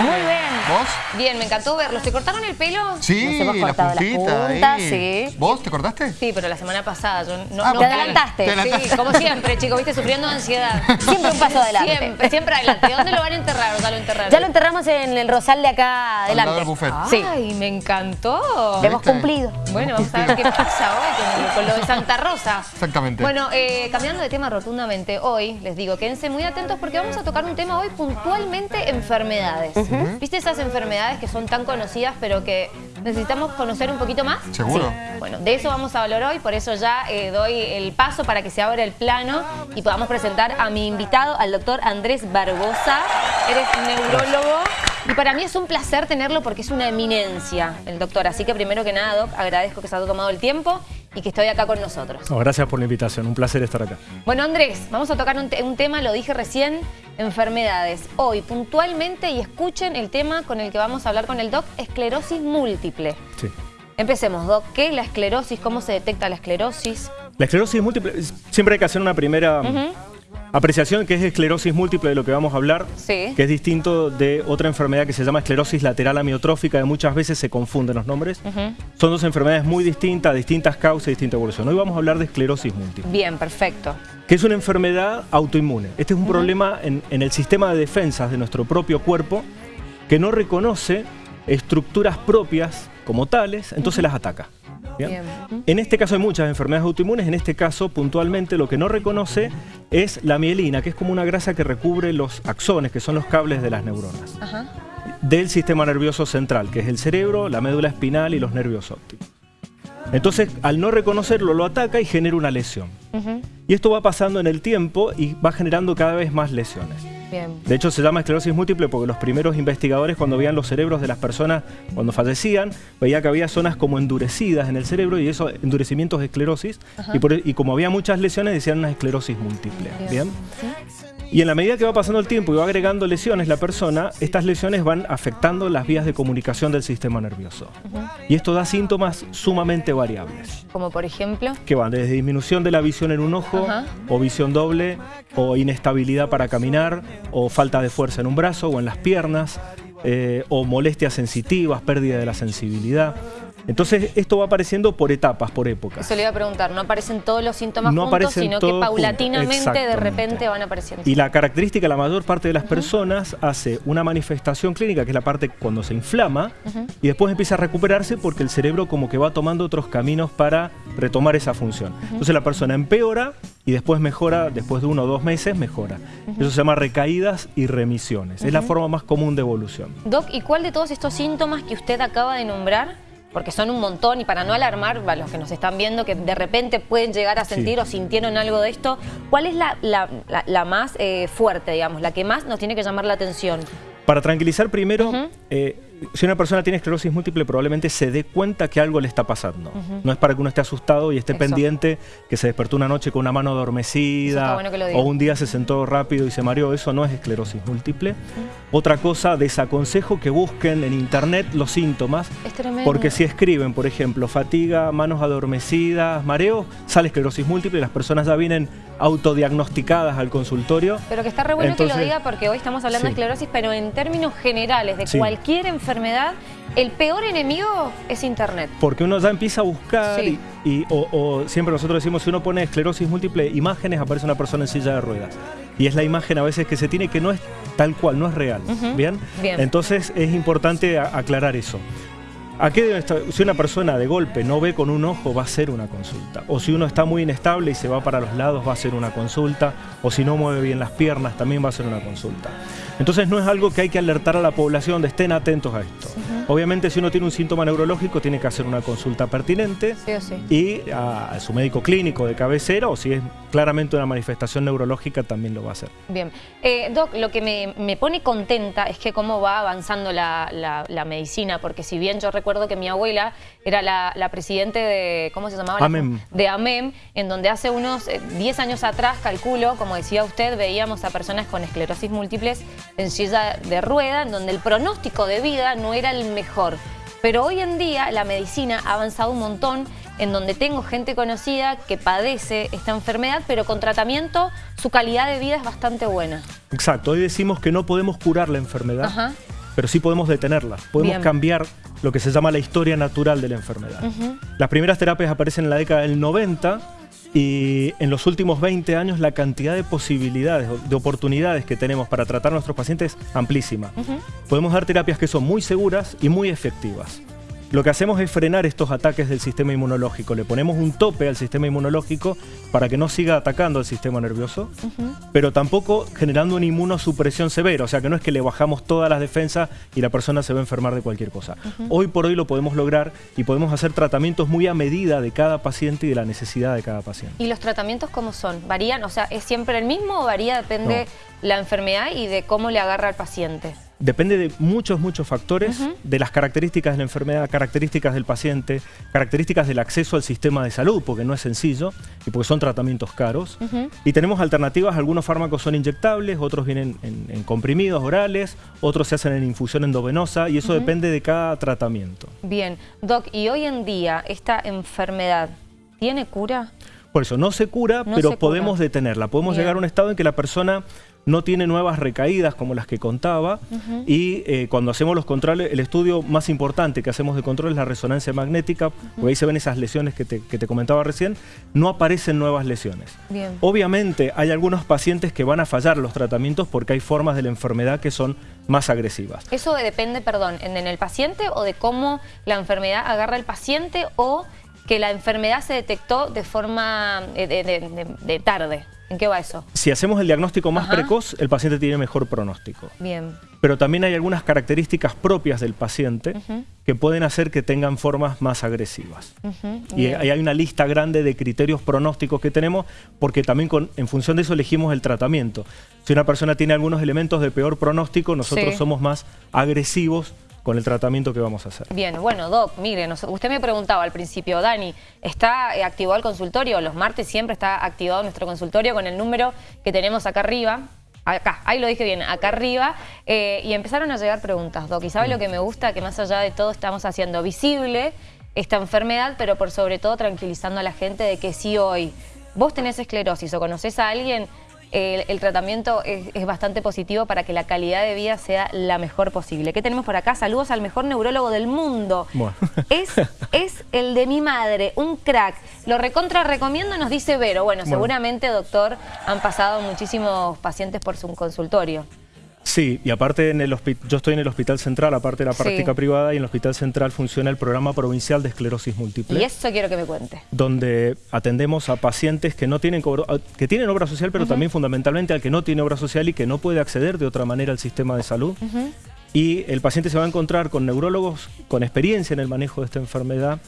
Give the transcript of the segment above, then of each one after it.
Muy bien. ¿Vos? Bien, me encantó verlos. ¿Te cortaron el pelo? Sí, Nos hemos la cortado las puntita puntas, ahí. sí. ¿Vos te cortaste? Sí, pero la semana pasada. Yo no, Ah, no te adelantaste. Te adelantaste. Sí, como siempre, chicos, viste, sufriendo de ansiedad. Siempre un paso adelante. Siempre, siempre adelante. ¿Dónde lo van a enterrar o ya lo enterraron? Ya lo enterramos en el rosal de acá Al lado adelante. del buffet. Sí. Ay, me encantó. Lo hemos cumplido. Bueno, vamos a ver qué pasa hoy con, con lo de Santa Rosa. Exactamente. Bueno, eh, cambiando de tema rotundamente, hoy les digo, quédense muy atentos porque vamos a tocar un tema hoy puntualmente enfermedades. ¿Viste esas enfermedades que son tan conocidas pero que necesitamos conocer un poquito más? ¿Seguro? Sí. Bueno, de eso vamos a hablar hoy, por eso ya eh, doy el paso para que se abra el plano y podamos presentar a mi invitado, al doctor Andrés Barbosa. Eres neurólogo. Y para mí es un placer tenerlo porque es una eminencia el doctor. Así que primero que nada, Doc, agradezco que se haya tomado el tiempo y que estoy acá con nosotros. No, gracias por la invitación, un placer estar acá. Bueno, Andrés, vamos a tocar un, te- un tema, lo dije recién, enfermedades. Hoy, puntualmente, y escuchen el tema con el que vamos a hablar con el doc, esclerosis múltiple. Sí. Empecemos, doc. ¿Qué es la esclerosis? ¿Cómo se detecta la esclerosis? La esclerosis múltiple, siempre hay que hacer una primera apreciación que es esclerosis múltiple de lo que vamos a hablar, Sí. que es distinto de otra enfermedad que se llama esclerosis lateral amiotrófica, que muchas veces se confunden los nombres. Son dos enfermedades muy distintas, distintas causas y distinta evolución. Hoy vamos a hablar de esclerosis múltiple, Bien, perfecto. que es una enfermedad autoinmune. Este es un problema en, en el sistema de defensas de nuestro propio cuerpo que no reconoce estructuras propias como tales, entonces las ataca. En este caso hay muchas enfermedades autoinmunes, en este caso puntualmente lo que no reconoce es la mielina, que es como una grasa que recubre los axones, que son los cables de las neuronas, Ajá. del sistema nervioso central, que es el cerebro, la médula espinal y los nervios ópticos. Entonces, al no reconocerlo, lo ataca y genera una lesión. Y esto va pasando en el tiempo y va generando cada vez más lesiones. Bien. De hecho, se llama esclerosis múltiple porque los primeros investigadores, cuando veían los cerebros de las personas cuando fallecían, veía que había zonas como endurecidas en el cerebro y esos endurecimientos de esclerosis. Y, por- e, y como había muchas lesiones, decían una esclerosis múltiple. Bien. ¿bien? Y en la medida que va pasando el tiempo y va agregando lesiones la persona, estas lesiones van afectando las vías de comunicación del sistema nervioso. Y esto da síntomas sumamente variables Como por ejemplo. que van desde disminución de la visión en un ojo, o visión doble, o inestabilidad para caminar, o falta de fuerza en un brazo o en las piernas, eh, o molestias sensitivas, pérdida de la sensibilidad. Entonces esto va apareciendo por etapas, por épocas. Eso le iba a preguntar, no aparecen todos los síntomas No juntos, sino que paulatinamente de repente van apareciendo. Y la característica, la mayor parte de las personas hace una manifestación clínica, que es la parte cuando se inflama, y después empieza a recuperarse porque el cerebro como que va tomando otros caminos para retomar esa función. Entonces la persona empeora y después mejora, después de uno o dos meses mejora. Eso se llama recaídas y remisiones. Es la forma más común de evolución. Doc, ¿y cuál de todos estos síntomas que usted acaba de nombrar, porque son un montón y para no alarmar a los que nos están viendo que de repente pueden llegar a sentir Sí. o sintieron algo de esto, cuál es la, la- la- la más eh, fuerte, digamos, la que más nos tiene que llamar la atención? Para tranquilizar primero, eh, si una persona tiene esclerosis múltiple probablemente se dé cuenta que algo le está pasando. No es para que uno esté asustado y esté Eso. pendiente que se despertó una noche con una mano adormecida bueno o un día se sentó rápido y se mareó. Eso no es esclerosis múltiple. Otra cosa, desaconsejo que busquen en internet los síntomas. Es tremendo. Porque si escriben, por ejemplo, fatiga, manos adormecidas, mareo, sale esclerosis múltiple y las personas ya vienen autodiagnosticadas al consultorio. Pero que está re bueno que lo diga porque hoy estamos hablando de esclerosis, pero en términos generales de Sí. cualquier enfermedad, el peor enemigo es Internet. Porque uno ya empieza a buscar Sí. y, y- o, o siempre nosotros decimos, si uno pone esclerosis múltiple, imágenes, aparece una persona en silla de ruedas. Y es la imagen a veces que se tiene que no es tal cual, no es real. ¿Bien? Bien. Entonces es importante aclarar eso. ¿A qué? Si una persona de golpe no ve con un ojo, va a ser una consulta. O si uno está muy inestable y se va para los lados, va a ser una consulta. O si no mueve bien las piernas, también va a ser una consulta. Entonces no es algo que hay que alertar a la población de estén atentos a esto. Obviamente si uno tiene un síntoma neurológico tiene que hacer una consulta pertinente Sí o sí. y a, a su médico clínico de cabecera o si es claramente una manifestación neurológica también lo va a hacer. Bien. Eh, Doc, lo que me, me pone contenta es que cómo va avanzando la, la- la medicina, porque si bien yo recuerdo que mi abuela era la, la presidente de, ¿cómo se llamaba? AMEM. de AMEM, en donde hace unos eh, 10 años atrás, calculo, como decía usted, veíamos a personas con esclerosis múltiples en silla de rueda, en donde el pronóstico de vida no era el mejor. Pero hoy en día la medicina ha avanzado un montón, en donde tengo gente conocida que padece esta enfermedad, pero con tratamiento su calidad de vida es bastante buena. Exacto, hoy decimos que no podemos curar la enfermedad, Ajá. pero sí podemos detenerla. Podemos Bien. cambiar lo que se llama la historia natural de la enfermedad. Las primeras terapias aparecen en la década del 90 y en los últimos 20 años la cantidad de posibilidades, de oportunidades que tenemos para tratar a nuestros pacientes es amplísima. Podemos dar terapias que son muy seguras y muy efectivas. Lo que hacemos es frenar estos ataques del sistema inmunológico. Le ponemos un tope al sistema inmunológico para que no siga atacando al sistema nervioso, pero tampoco generando una inmunosupresión severa. O sea, que no es que le bajamos todas las defensas y la persona se va a enfermar de cualquier cosa. Hoy por hoy lo podemos lograr y podemos hacer tratamientos muy a medida de cada paciente y de la necesidad de cada paciente. ¿Y los tratamientos cómo son? ¿Varían? O sea, ¿es siempre el mismo o varía? Depende la enfermedad y de cómo le agarra al paciente. Depende de muchos, muchos factores, de las características de la enfermedad, características del paciente, características del acceso al sistema de salud, porque no es sencillo y porque son tratamientos caros. Y tenemos alternativas, algunos fármacos son inyectables, otros vienen en, en comprimidos orales, otros se hacen en infusión endovenosa y eso depende de cada tratamiento. Bien. Doc, ¿y hoy en día esta enfermedad tiene cura? Por eso, no se cura, No pero se cura. podemos detenerla. Podemos Bien. llegar a un estado en que la persona no tiene nuevas recaídas como las que contaba y eh, cuando hacemos los controles, el estudio más importante que hacemos de control es la resonancia magnética, porque ahí se ven esas lesiones que te, que te comentaba recién, no aparecen nuevas lesiones. Bien. Obviamente hay algunos pacientes que van a fallar los tratamientos porque hay formas de la enfermedad que son más agresivas. Eso depende, perdón, en, en el paciente o de cómo la enfermedad agarra al paciente o que la enfermedad se detectó de forma eh, de, de- de- de tarde. ¿En qué va eso? Si hacemos el diagnóstico más Ajá. precoz, el paciente tiene mejor pronóstico. Bien. pero también hay algunas características propias del paciente que pueden hacer que tengan formas más agresivas. Y bien. hay una lista grande de criterios pronósticos que tenemos porque también con- en función de eso elegimos el tratamiento. Si una persona tiene algunos elementos de peor pronóstico, nosotros Sí. somos más agresivos con el tratamiento que vamos a hacer. Bien, bueno, Doc, mire, usted me preguntaba al principio, Dani, ¿está eh, activado el consultorio? Los martes siempre está activado nuestro consultorio con el número que tenemos acá arriba. Acá, ahí lo dije bien, acá arriba. eh, y empezaron a llegar preguntas, Doc. ¿Y sabe lo que me gusta? Que más allá de todo estamos haciendo visible esta enfermedad, pero por sobre todo tranquilizando a la gente de que si hoy vos tenés esclerosis o conoces a alguien, el, el tratamiento es, es bastante positivo para que la calidad de vida sea la mejor posible. ¿Qué tenemos por acá? Saludos al mejor neurólogo del mundo. Bueno. Es, es el de mi madre, un crack. Lo recontra recomiendo, nos dice Vero. Bueno, Bueno. seguramente, doctor, han pasado muchísimos pacientes por su consultorio. Sí, y aparte en el yo estoy en el Hospital Central, aparte de la Sí. práctica privada, y en el Hospital Central funciona el programa provincial de esclerosis múltiple. Y eso quiero que me cuente. donde atendemos a pacientes que no tienen que tienen obra social, pero también fundamentalmente al que no tiene obra social y que no puede acceder de otra manera al sistema de salud. Y el paciente se va a encontrar con neurólogos con experiencia en el manejo de esta enfermedad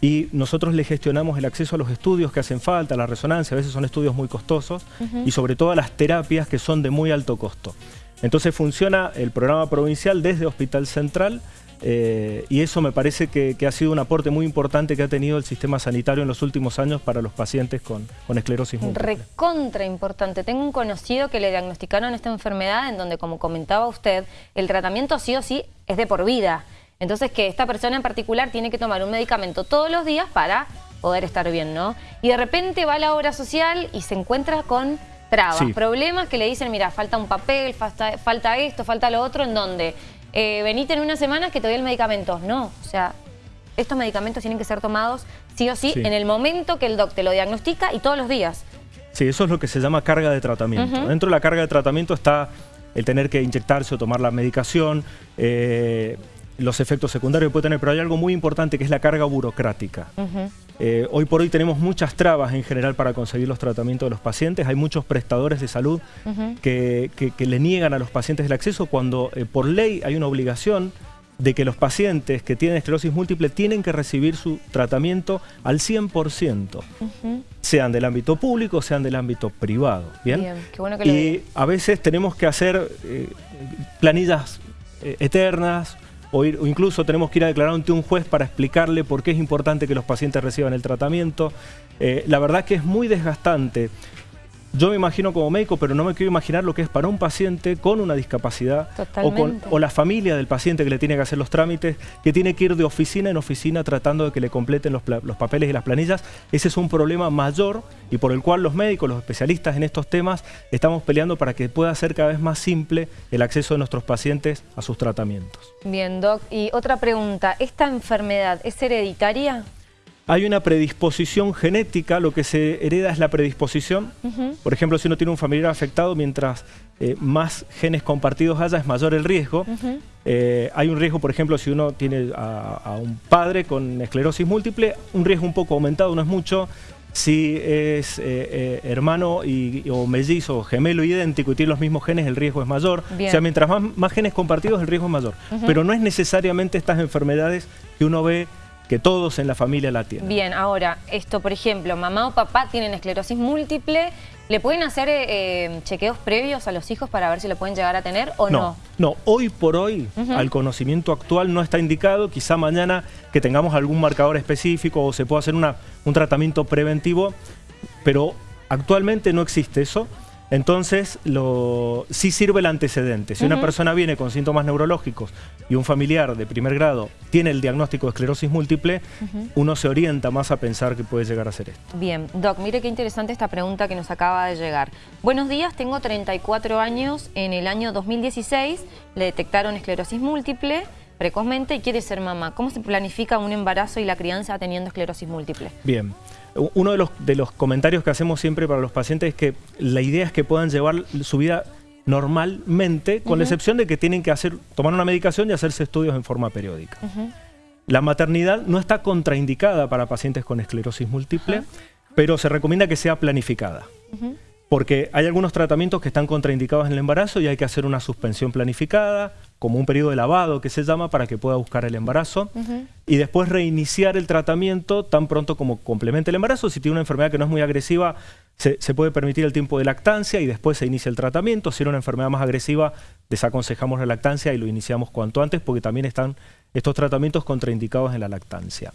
y nosotros le gestionamos el acceso a los estudios que hacen falta, a la resonancia, a veces son estudios muy costosos y sobre todo a las terapias que son de muy alto costo. Entonces funciona el programa provincial desde Hospital Central eh, y eso me parece que, ha sido un aporte muy importante que ha tenido el sistema sanitario en los últimos años para los pacientes con, con esclerosis múltiple. Recontra importante. Tengo un conocido que le diagnosticaron esta enfermedad en donde, como comentaba usted, el tratamiento sí o sí es de por vida. Entonces que esta persona en particular tiene que tomar un medicamento todos los días para poder estar bien, ¿no? Y de repente va a la obra social y se encuentra con trabas, Sí. problemas que le dicen, mira, falta un papel, falta, falta esto, falta lo otro, en donde eh, venite en unas semanas que te doy el medicamento. No, o sea, estos medicamentos tienen que ser tomados sí o sí, Sí. en el momento que el doc te lo diagnostica y todos los días. Sí, eso es lo que se llama carga de tratamiento. Dentro de la carga de tratamiento está el tener que inyectarse o tomar la medicación, eh, los efectos secundarios que puede tener, pero hay algo muy importante que es la carga burocrática. Eh, hoy por hoy tenemos muchas trabas en general para conseguir los tratamientos de los pacientes. Hay muchos prestadores de salud que, que- que le niegan a los pacientes el acceso cuando eh, por ley hay una obligación de que los pacientes que tienen esclerosis múltiple tienen que recibir su tratamiento al 100%, sean del ámbito público, sean del ámbito privado. Bien, Bien, qué bueno que lo y a veces tenemos que hacer eh, planillas eternas o, ir- incluso tenemos que ir a declarar ante un juez para explicarle por qué es importante que los pacientes reciban el tratamiento. Eh, la verdad que es muy desgastante. Yo me imagino como médico, pero no me quiero imaginar lo que es para un paciente con una discapacidad o, con, o, la familia del paciente que le tiene que hacer los trámites, que tiene que ir de oficina en oficina tratando de que le completen los, los papeles y las planillas. Ese es un problema mayor y por el cual los médicos, los especialistas en estos temas, estamos peleando para que pueda ser cada vez más simple el acceso de nuestros pacientes a sus tratamientos. Bien, Doc. Y otra pregunta, ¿esta enfermedad es hereditaria? Hay una predisposición genética, lo que se hereda es la predisposición. Por ejemplo, si uno tiene un familiar afectado, mientras eh, más genes compartidos haya, es mayor el riesgo. Eh, hay un riesgo, por ejemplo, si uno tiene a, un padre con esclerosis múltiple, un riesgo un poco aumentado, no es mucho. Si es eh, hermano y, o mellizo o gemelo idéntico y tiene los mismos genes, el riesgo es mayor. O sea, mientras más, más, genes compartidos, el riesgo es mayor. Pero no es necesariamente estas enfermedades que uno ve que todos en la familia la tienen. Bien, ahora, esto por ejemplo, mamá o papá tienen esclerosis múltiple, ¿le pueden hacer eh, eh, chequeos previos a los hijos para ver si lo pueden llegar a tener o no? No, hoy por hoy, al conocimiento actual no está indicado, quizá mañana que tengamos algún marcador específico o se pueda hacer una, un tratamiento preventivo, pero actualmente no existe eso. Entonces, lo, sí sirve el antecedente. Si una persona viene con síntomas neurológicos y un familiar de primer grado tiene el diagnóstico de esclerosis múltiple, uno se orienta más a pensar que puede llegar a ser esto. Bien, Doc, mire qué interesante esta pregunta que nos acaba de llegar. Buenos días, tengo 34 años. En el año 2016 le detectaron esclerosis múltiple precozmente y quiere ser mamá. ¿Cómo se planifica un embarazo y la crianza teniendo esclerosis múltiple? Bien. Uno de los, de los comentarios que hacemos siempre para los pacientes es que la idea es que puedan llevar su vida normalmente, con la excepción de que tienen que hacer, tomar una medicación y hacerse estudios en forma periódica. La maternidad no está contraindicada para pacientes con esclerosis múltiple, pero se recomienda que sea planificada. Porque hay algunos tratamientos que están contraindicados en el embarazo y hay que hacer una suspensión planificada, como un periodo de lavado que se llama para que pueda buscar el embarazo y después reiniciar el tratamiento tan pronto como complemente el embarazo. Si tiene una enfermedad que no es muy agresiva, se, puede permitir el tiempo de lactancia y después se inicia el tratamiento. Si es una enfermedad más agresiva, desaconsejamos la lactancia y lo iniciamos cuanto antes porque también están estos tratamientos contraindicados en la lactancia.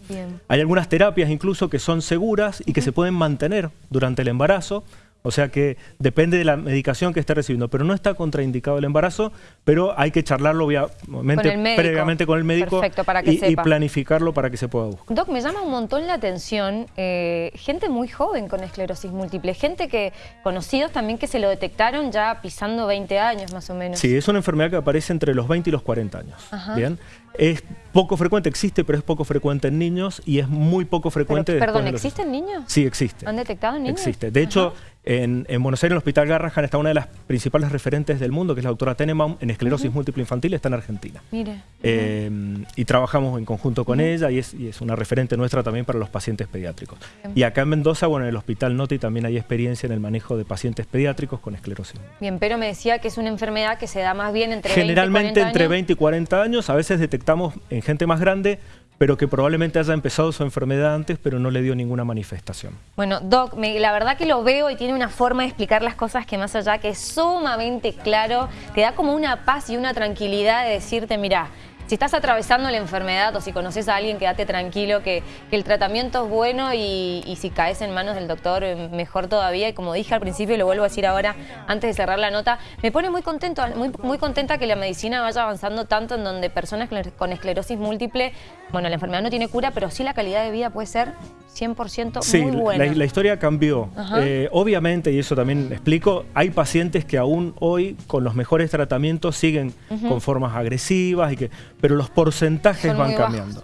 Hay algunas terapias incluso que son seguras y que se pueden mantener durante el embarazo. O sea que depende de la medicación que esté recibiendo, pero no está contraindicado el embarazo, pero hay que charlarlo obviamente previamente con el médico y, planificarlo para que se pueda buscar. Doc, me llama un montón la atención eh, gente muy joven con esclerosis múltiple, gente que conocidos también que se lo detectaron ya pisando 20 años más o menos. Sí, es una enfermedad que aparece entre los 20 y los 40 años. Bien, es poco frecuente, existe, pero es poco frecuente en niños y es muy poco frecuente... Pero, perdón, ¿existen niños? Sí, existe. ¿Han detectado niños? Existe. De hecho, en, Buenos Aires, en el Hospital Garrahan, está una de las principales referentes del mundo, que es la doctora Tenebaum, en esclerosis múltiple infantil, está en Argentina. Mire. Eh, y trabajamos en conjunto con ella y es, una referente nuestra también para los pacientes pediátricos. Y acá en Mendoza, bueno, en el Hospital Noti también hay experiencia en el manejo de pacientes pediátricos con esclerosis. Bien, pero me decía que es una enfermedad que se da más bien entre Generalmente 20 y 40 entre 20 y 40 años, a veces detectamos en gente más grande pero que probablemente haya empezado su enfermedad antes, pero no le dio ninguna manifestación. Bueno, Doc, la verdad que lo veo y tiene una forma de explicar las cosas que más allá que es sumamente claro, te da como una paz y una tranquilidad de decirte, mira, si estás atravesando la enfermedad o si conoces a alguien, quédate tranquilo que, el tratamiento es bueno y, si caes en manos del doctor, eh, mejor todavía. Y como dije al principio y lo vuelvo a decir ahora antes de cerrar la nota, me pone muy contento, muy, muy contenta que la medicina vaya avanzando tanto en donde personas con esclerosis múltiple, bueno, la enfermedad no tiene cura, pero sí la calidad de vida puede ser 100% muy buena. La, la historia cambió. Eh, obviamente, y eso también explico, hay pacientes que aún hoy con los mejores tratamientos siguen con formas agresivas y que pero los porcentajes van cambiando.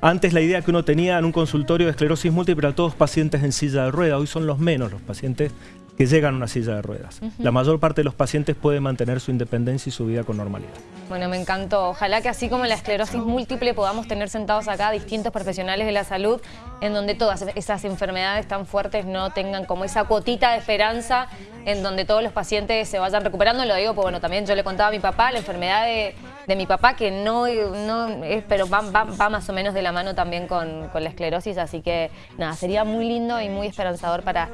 Antes la idea que uno tenía en un consultorio de esclerosis múltiple era todos pacientes en silla de ruedas, hoy son los menos los pacientes que llegan a una silla de ruedas. La mayor parte de los pacientes puede mantener su independencia y su vida con normalidad. Bueno, me encantó. Ojalá que así como la esclerosis múltiple podamos tener sentados acá distintos profesionales de la salud en donde todas esas enfermedades tan fuertes no tengan como esa cuotita de esperanza en donde todos los pacientes se vayan recuperando. Lo digo porque bueno, también yo le contaba a mi papá, la enfermedad de de mi papá, que no, no es, pero va, va- va más o menos de la mano también con, con la esclerosis, así que nada, sería muy lindo y muy esperanzador para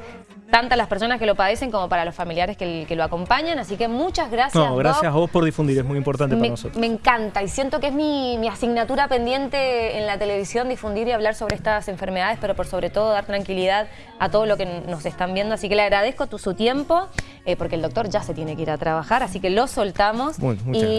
tantas las personas que lo padecen como para los familiares que, que lo acompañan, así que muchas gracias. No, gracias a vos por difundir, es muy importante para nosotros. me encanta y siento que es mi, mi asignatura pendiente en la televisión difundir y hablar sobre estas enfermedades, pero por sobre todo dar tranquilidad a todo lo que nos están viendo. Así que le agradezco tu, su tiempo, eh, porque el doctor ya se tiene que ir a trabajar, así que lo soltamos. Muy- muchas y gracias.